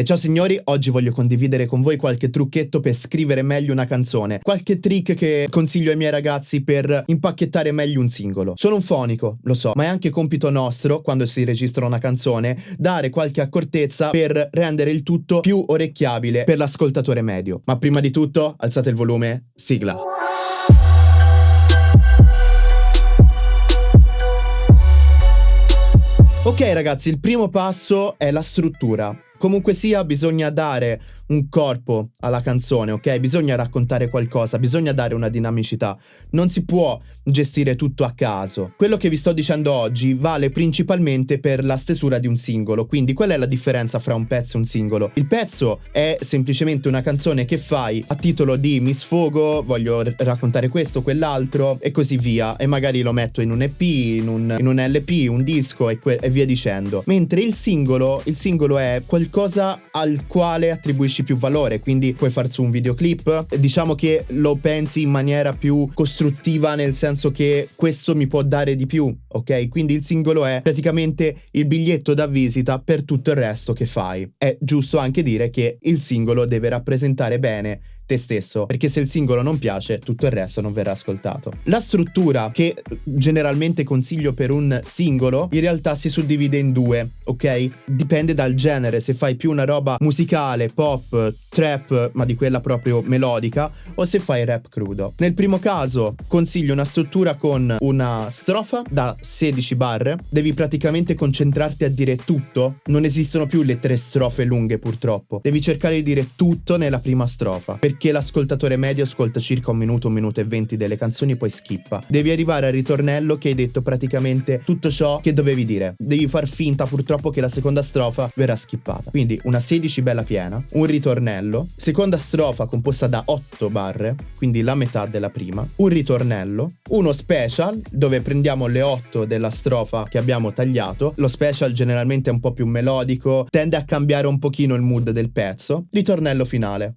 E ciao signori, oggi voglio condividere con voi qualche trucchetto per scrivere meglio una canzone, qualche trick che consiglio ai miei ragazzi per impacchettare meglio un singolo. Sono un fonico, lo so, ma è anche compito nostro, quando si registra una canzone, dare qualche accortezza per rendere il tutto più orecchiabile per l'ascoltatore medio. Ma prima di tutto, alzate il volume, sigla. Ok ragazzi, il primo passo è la struttura. Comunque sia, bisogna dare un corpo alla canzone, ok? Bisogna raccontare qualcosa, bisogna dare una dinamicità. Non si può gestire tutto a caso. Quello che vi sto dicendo oggi vale principalmente per la stesura di un singolo, quindi qual è la differenza fra un pezzo e un singolo? Il pezzo è semplicemente una canzone che fai a titolo di mi sfogo, voglio raccontare questo, quell'altro e così via e magari lo metto in un EP, in un, in un LP, un disco e, e via dicendo. Mentre il singolo, il singolo è qualcosa al quale attribuisci darci più valore, quindi puoi farci un videoclip, diciamo che lo pensi in maniera più costruttiva nel senso che questo mi può dare di più, ok? Quindi il singolo è praticamente il biglietto da visita per tutto il resto che fai. È giusto anche dire che il singolo deve rappresentare bene te stesso, perché se il singolo non piace, tutto il resto non verrà ascoltato. La struttura che generalmente consiglio per un singolo, in realtà si suddivide in due, ok? Dipende dal genere, se fai più una roba musicale, pop, trap, ma di quella proprio melodica, o se fai rap crudo. Nel primo caso consiglio una struttura con una strofa da 16 barre, devi praticamente concentrarti a dire tutto, non esistono più le tre strofe lunghe purtroppo, devi cercare di dire tutto nella prima strofa, perché perché l'ascoltatore medio ascolta circa un minuto, un minuto e venti delle canzoni poi skippa. Devi arrivare al ritornello che hai detto praticamente tutto ciò che dovevi dire. Devi far finta purtroppo che la seconda strofa verrà skippata. Quindi una 16 bella piena, un ritornello, seconda strofa composta da 8 barre, quindi la metà della prima, un ritornello, uno special dove prendiamo le 8 della strofa che abbiamo tagliato. Lo special generalmente è un po' più melodico, tende a cambiare un pochino il mood del pezzo. Ritornello finale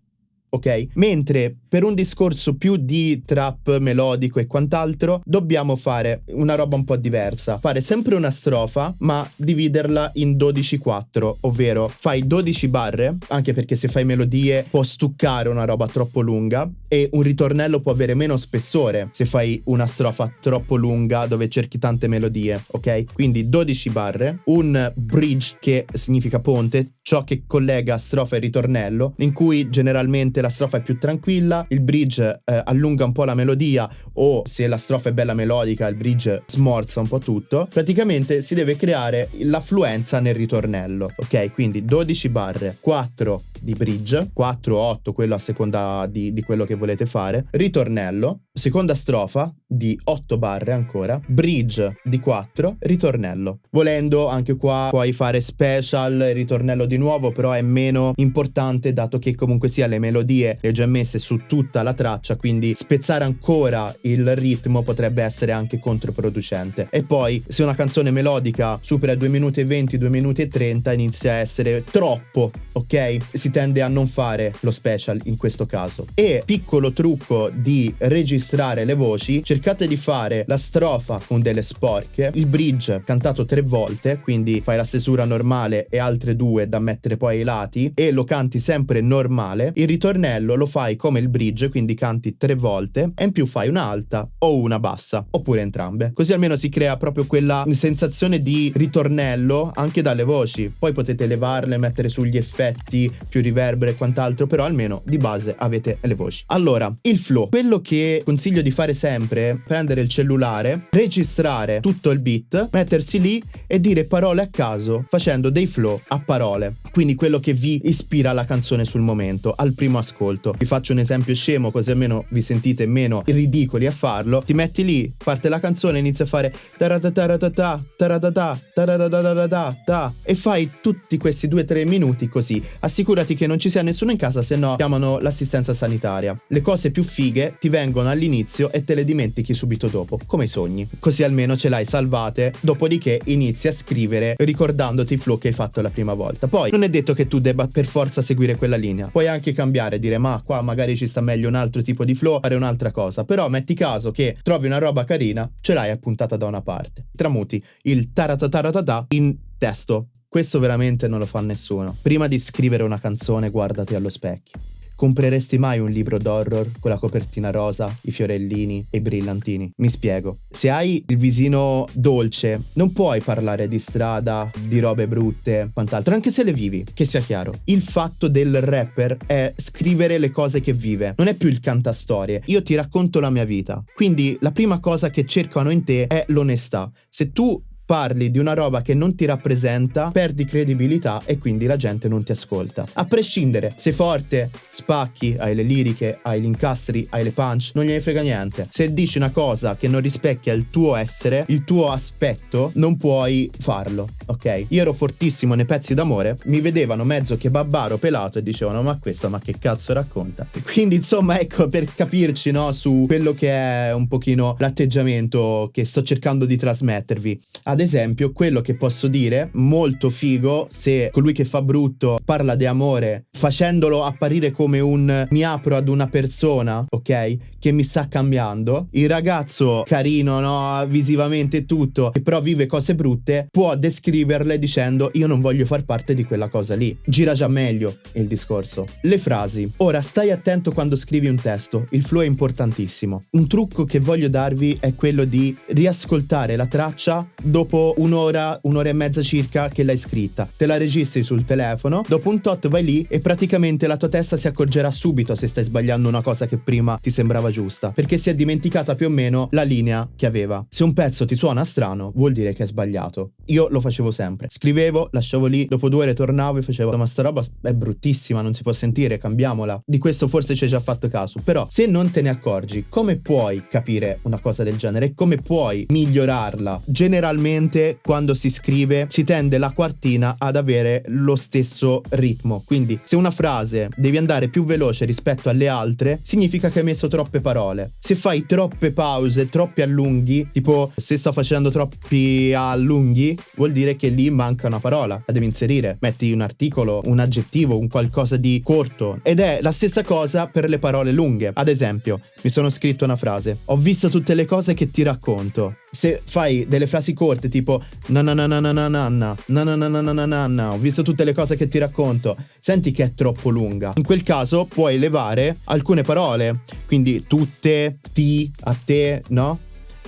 ok? Mentre per un discorso più di trap melodico e quant'altro, dobbiamo fare una roba un po' diversa. Fare sempre una strofa, ma dividerla in 12-4, ovvero fai 12 barre, anche perché se fai melodie può stuccare una roba troppo lunga e un ritornello può avere meno spessore se fai una strofa troppo lunga dove cerchi tante melodie, ok? Quindi 12 barre, un bridge che significa ponte, ciò che collega strofa e ritornello, in cui generalmente la strofa è più tranquilla, il bridge eh, allunga un po' la melodia o se la strofa è bella melodica il bridge smorza un po' tutto. Praticamente si deve creare l'affluenza nel ritornello, ok? Quindi 12 barre, 4 di bridge, 4 o 8, quello a seconda di, di quello che volete fare, ritornello, seconda strofa di 8 barre ancora, bridge di 4, ritornello. Volendo anche qua puoi fare special, ritornello di nuovo, però è meno importante dato che comunque sia le melodie le già messe su tutta la traccia, quindi spezzare ancora il ritmo potrebbe essere anche controproducente. E poi se una canzone melodica supera 2 minuti e 20, 2 minuti e 30 inizia a essere troppo, ok? Si tende a non fare lo special in questo caso. E piccolo trucco di registrare le voci, cercate di fare la strofa con delle sporche, il bridge cantato tre volte, quindi fai la stesura normale e altre due da mettere poi ai lati e lo canti sempre normale. Il ritornello lo fai come il bridge, quindi canti tre volte e in più fai un'alta o una bassa, oppure entrambe. Così almeno si crea proprio quella sensazione di ritornello anche dalle voci. Poi potete levarle, mettere sugli effetti più riverbero e quant'altro, però almeno di base avete le voci. Allora, il flow. Quello che consiglio di fare sempre è prendere il cellulare, registrare tutto il beat, mettersi lì e dire parole a caso facendo dei flow a parole. Quindi quello che vi ispira la canzone sul momento, al primo ascolto. Vi faccio un esempio scemo così almeno vi sentite meno ridicoli a farlo. Ti metti lì, parte la canzone, inizia a fare taratataratata, taratata, taratata, e fai tutti questi 2-3 minuti così. Assicurati assicurati che non ci sia nessuno in casa, se no chiamano l'assistenza sanitaria. Le cose più fighe ti vengono all'inizio e te le dimentichi subito dopo, come i sogni. Così almeno ce l'hai salvate, dopodiché inizi a scrivere ricordandoti i flow che hai fatto la prima volta. Poi non è detto che tu debba per forza seguire quella linea. Puoi anche cambiare, dire ma qua magari ci sta meglio un altro tipo di flow, fare un'altra cosa. Però metti caso che trovi una roba carina, ce l'hai appuntata da una parte. Tramuti il taratataratata in testo questo veramente non lo fa nessuno. Prima di scrivere una canzone guardati allo specchio. Compreresti mai un libro d'horror con la copertina rosa, i fiorellini e i brillantini? Mi spiego. Se hai il visino dolce, non puoi parlare di strada, di robe brutte, quant'altro, anche se le vivi, che sia chiaro. Il fatto del rapper è scrivere le cose che vive, non è più il cantastorie. Io ti racconto la mia vita. Quindi la prima cosa che cercano in te è l'onestà. Se tu parli di una roba che non ti rappresenta, perdi credibilità e quindi la gente non ti ascolta. A prescindere, sei forte, spacchi, hai le liriche, hai gli incastri, hai le punch, non gliene frega niente. Se dici una cosa che non rispecchia il tuo essere, il tuo aspetto, non puoi farlo, ok? Io ero fortissimo nei pezzi d'amore, mi vedevano mezzo che babbaro pelato e dicevano ma questo ma che cazzo racconta? Quindi insomma ecco per capirci no su quello che è un pochino l'atteggiamento che sto cercando di trasmettervi ad esempio, quello che posso dire, molto figo, se colui che fa brutto parla di amore, facendolo apparire come un mi apro ad una persona, ok? Che mi sta cambiando. Il ragazzo carino, no? Visivamente tutto, che però vive cose brutte, può descriverle dicendo io non voglio far parte di quella cosa lì. Gira già meglio il discorso. Le frasi. Ora, stai attento quando scrivi un testo, il flow è importantissimo. Un trucco che voglio darvi è quello di riascoltare la traccia dopo dopo un'ora, un'ora e mezza circa che l'hai scritta. Te la registri sul telefono, dopo un tot vai lì e praticamente la tua testa si accorgerà subito se stai sbagliando una cosa che prima ti sembrava giusta, perché si è dimenticata più o meno la linea che aveva. Se un pezzo ti suona strano, vuol dire che è sbagliato. Io lo facevo sempre. Scrivevo, lasciavo lì, dopo due ore tornavo e facevo ma sta roba è bruttissima, non si può sentire, cambiamola. Di questo forse ci hai già fatto caso, però se non te ne accorgi, come puoi capire una cosa del genere? Come puoi migliorarla? Generalmente solitamente quando si scrive si tende la quartina ad avere lo stesso ritmo. Quindi se una frase devi andare più veloce rispetto alle altre, significa che hai messo troppe parole. Se fai troppe pause, troppi allunghi, tipo se sto facendo troppi allunghi, vuol dire che lì manca una parola, la devi inserire. Metti un articolo, un aggettivo, un qualcosa di corto. Ed è la stessa cosa per le parole lunghe. Ad esempio, mi sono scritto una frase. Ho visto tutte le cose che ti racconto. Se fai delle frasi corte tipo na na na na na na na na na na na na na na na ho visto tutte le cose che ti racconto, senti che è troppo lunga. In quel caso puoi elevare alcune parole, quindi tutte, ti, a te, no?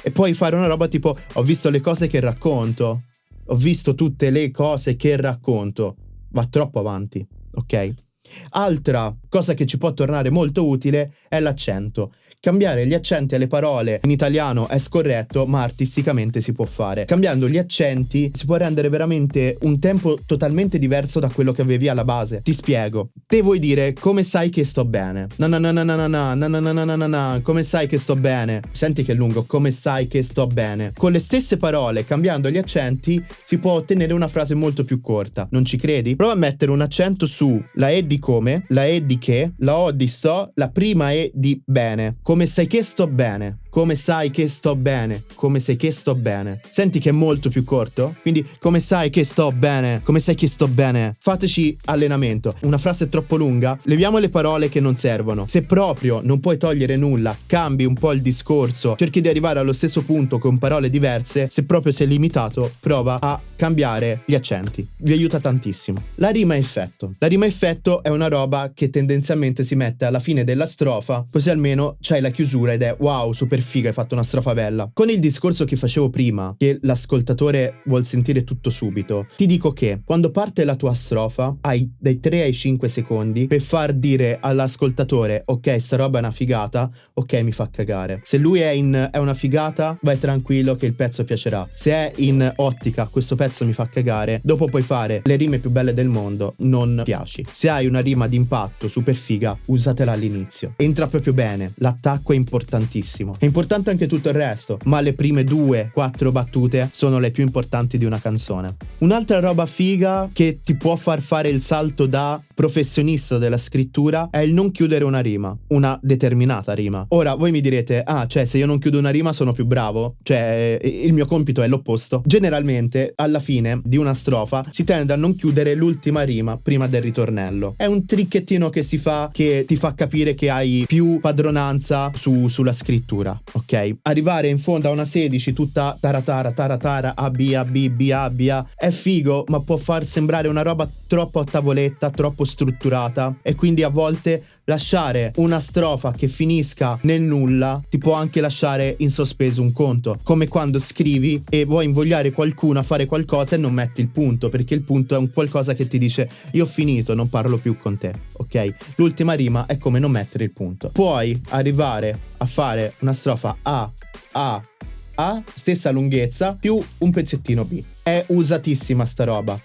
E puoi fare una roba tipo ho visto le cose che racconto. Ho visto tutte le cose che racconto. Va troppo avanti, ok? Altra cosa che ci può tornare molto utile è l'accento. Cambiare gli accenti alle parole in italiano è scorretto, ma artisticamente si può fare. Cambiando gli accenti si può rendere veramente un tempo totalmente diverso da quello che avevi alla base. Ti spiego. Te vuoi dire come sai che sto bene? Na na na na na na na na na na na na na come sai che sto bene? Senti che è lungo, come sai che sto bene? Con le stesse parole, cambiando gli accenti, si può ottenere una frase molto più corta. Non ci credi? Prova a mettere un accento su la E di come, la E di che, la O di sto, la prima E di bene. Come sai che sto bene, come sai che sto bene, come sai che sto bene. Senti che è molto più corto? Quindi come sai che sto bene, come sai che sto bene. Fateci allenamento. Una frase è troppo lunga, leviamo le parole che non servono. Se proprio non puoi togliere nulla, cambi un po' il discorso, cerchi di arrivare allo stesso punto con parole diverse, se proprio sei limitato, prova a cambiare gli accenti. Vi aiuta tantissimo. La rima effetto. La rima effetto è una roba che tendenzialmente si mette alla fine della strofa, così almeno c'hai la chiusura ed è wow, super figa, hai fatto una strofa bella. Con il discorso che facevo prima, che l'ascoltatore vuol sentire tutto subito, ti dico che quando parte la tua strofa hai dai 3 ai 5 secondi per far dire all'ascoltatore ok, sta roba è una figata, ok, mi fa cagare. Se lui è in è una figata, vai tranquillo che il pezzo piacerà. Se è in ottica, questo pezzo mi fa cagare, dopo puoi fare le rime più belle del mondo, non piaci. Se hai una rima d'impatto super figa, usatela all'inizio. Entra proprio bene, l'attacco è importantissimo. È importante anche tutto il resto, ma le prime due, quattro battute sono le più importanti di una canzone. Un'altra roba figa che ti può far fare il salto da professionista della scrittura è il non chiudere una rima, una determinata rima. Ora voi mi direte, ah, cioè se io non chiudo una rima sono più bravo? Cioè il mio compito è l'opposto. Generalmente alla fine di una strofa si tende a non chiudere l'ultima rima prima del ritornello. È un tricchettino che si fa che ti fa capire che hai più padronanza su, sulla scrittura. Ok? Arrivare in fondo a una 16 tutta taratara, taratara, A, B, A, B, B, A, B, A, è figo, ma può far sembrare una roba troppo a tavoletta, troppo strutturata e quindi a volte lasciare una strofa che finisca nel nulla ti può anche lasciare in sospeso un conto, come quando scrivi e vuoi invogliare qualcuno a fare qualcosa e non metti il punto, perché il punto è un qualcosa che ti dice io ho finito, non parlo più con te, ok? L'ultima rima è come non mettere il punto. Puoi arrivare a fare una strofa A, A, A, stessa lunghezza, più un pezzettino B. È usatissima sta roba.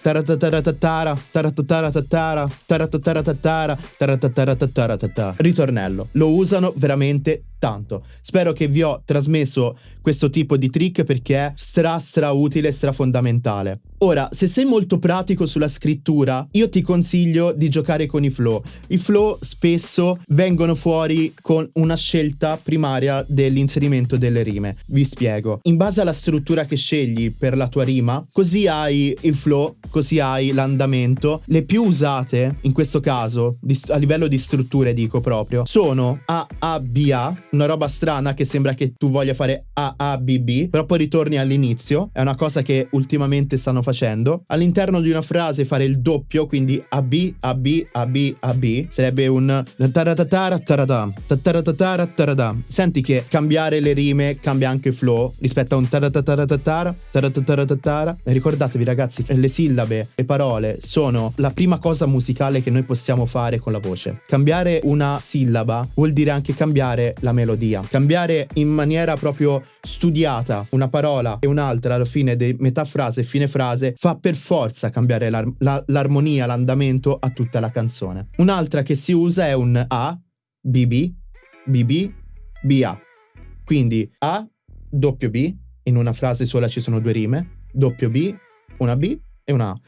Ritornello. Lo usano veramente tanto. Spero che vi ho trasmesso questo tipo di trick perché è stra stra utile, stra fondamentale. Ora, se sei molto pratico sulla scrittura, io ti consiglio di giocare con i flow. I flow spesso vengono fuori con una scelta primaria dell'inserimento delle rime. Vi spiego. In base alla struttura che scegli per la tua rima, così hai il flow, così hai l'andamento. Le più usate, in questo caso, a livello di strutture dico proprio, sono A, A, B, A, una roba strana che sembra che tu voglia fare A, A, B, B, però poi ritorni all'inizio. È una cosa che ultimamente stanno facendo. All'interno di una frase fare il doppio, quindi AB, AB, AB, AB, sarebbe un taratatara tarata, taratatara tarata. Senti che cambiare le rime cambia anche il flow rispetto a un. Ricordatevi ragazzi che le sillabe e parole sono la prima cosa musicale che noi possiamo fare con la voce. Cambiare una sillaba vuol dire anche cambiare la melodia. Cambiare in maniera proprio studiata una parola e un'altra alla fine di metà frase e fine frase fa per forza cambiare l'ar- la- l'armonia, l'andamento a tutta la canzone. Un'altra che si usa è un A, BB, BB, BA. Quindi A, doppio B, in una frase sola ci sono due rime, doppio B, una B e una A.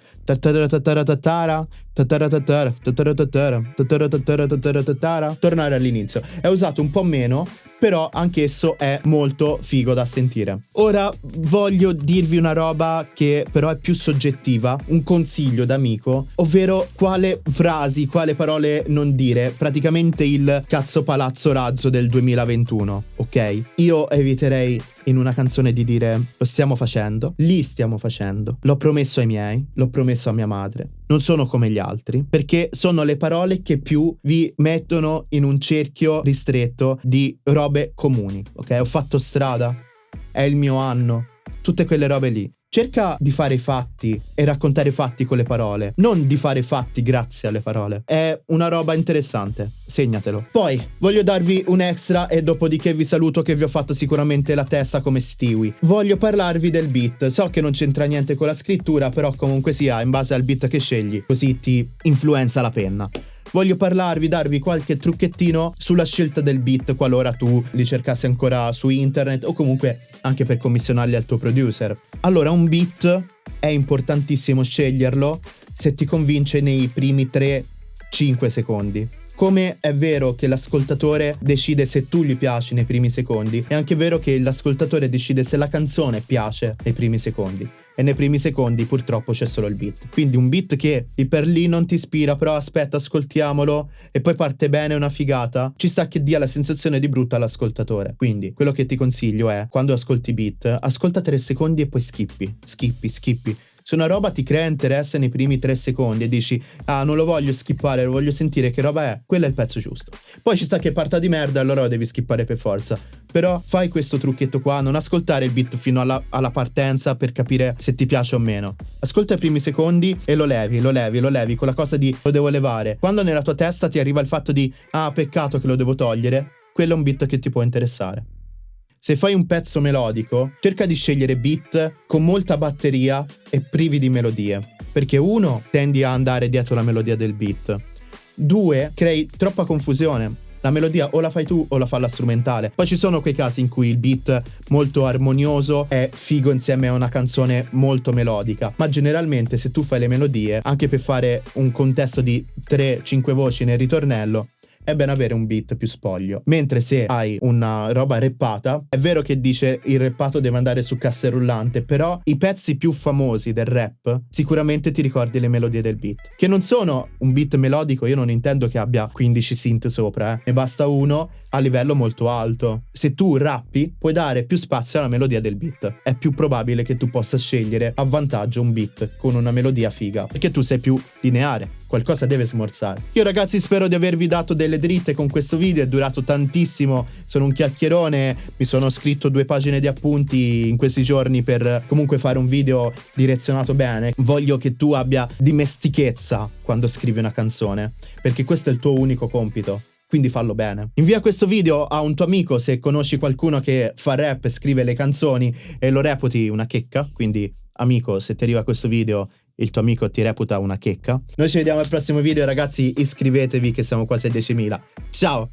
Tornare all'inizio. È usato un po' meno però anch'esso è molto figo da sentire. Ora voglio dirvi una roba che però è più soggettiva, un consiglio d'amico, ovvero quale frasi, quale parole non dire, praticamente il cazzo palazzo razzo del 2021, ok? Io eviterei in una canzone di dire lo stiamo facendo, li stiamo facendo, l'ho promesso ai miei, l'ho promesso a mia madre. Non sono come gli altri, perché sono le parole che più vi mettono in un cerchio ristretto di robe comuni. Ok, ho fatto strada, è il mio anno, tutte quelle robe lì. Cerca di fare i fatti e raccontare i fatti con le parole, non di fare fatti grazie alle parole. È una roba interessante, segnatelo. Poi voglio darvi un extra e dopodiché vi saluto che vi ho fatto sicuramente la testa come Stewie. Voglio parlarvi del beat. So che non c'entra niente con la scrittura, però comunque sia in base al beat che scegli, così ti influenza la penna voglio parlarvi, darvi qualche trucchettino sulla scelta del beat qualora tu li cercassi ancora su internet o comunque anche per commissionarli al tuo producer. Allora, un beat è importantissimo sceglierlo se ti convince nei primi 3-5 secondi. Come è vero che l'ascoltatore decide se tu gli piaci nei primi secondi, è anche vero che l'ascoltatore decide se la canzone piace nei primi secondi e nei primi secondi purtroppo c'è solo il beat. Quindi un beat che lì per lì non ti ispira, però aspetta, ascoltiamolo e poi parte bene una figata, ci sta che dia la sensazione di brutta all'ascoltatore. Quindi quello che ti consiglio è quando ascolti beat, ascolta tre secondi e poi skippi, skippi, skippi se una roba ti crea interesse nei primi tre secondi e dici ah non lo voglio skippare, lo voglio sentire che roba è, quello è il pezzo giusto. Poi ci sta che parta di merda allora lo devi skippare per forza. Però fai questo trucchetto qua, non ascoltare il beat fino alla, alla partenza per capire se ti piace o meno. Ascolta i primi secondi e lo levi, lo levi, lo levi con la cosa di lo devo levare. Quando nella tua testa ti arriva il fatto di ah peccato che lo devo togliere, quello è un beat che ti può interessare. Se fai un pezzo melodico, cerca di scegliere beat con molta batteria e privi di melodie. Perché uno, tendi a andare dietro la melodia del beat. Due, crei troppa confusione. La melodia o la fai tu o la fa la strumentale. Poi ci sono quei casi in cui il beat molto armonioso è figo insieme a una canzone molto melodica. Ma generalmente se tu fai le melodie, anche per fare un contesto di 3-5 voci nel ritornello, è bene avere un beat più spoglio. Mentre se hai una roba reppata, è vero che dice il reppato deve andare su casse rullante, però i pezzi più famosi del rap sicuramente ti ricordi le melodie del beat, che non sono un beat melodico, io non intendo che abbia 15 synth sopra, eh. ne basta uno a livello molto alto. Se tu rappi, puoi dare più spazio alla melodia del beat. È più probabile che tu possa scegliere a vantaggio un beat con una melodia figa, perché tu sei più lineare qualcosa deve smorzare. Io ragazzi spero di avervi dato delle dritte con questo video, è durato tantissimo, sono un chiacchierone, mi sono scritto due pagine di appunti in questi giorni per comunque fare un video direzionato bene. Voglio che tu abbia dimestichezza quando scrivi una canzone, perché questo è il tuo unico compito quindi fallo bene. Invia questo video a un tuo amico se conosci qualcuno che fa rap e scrive le canzoni e lo reputi una checca, quindi amico se ti arriva questo video il tuo amico ti reputa una checca. Noi ci vediamo al prossimo video ragazzi, iscrivetevi che siamo quasi a 10.000. Ciao!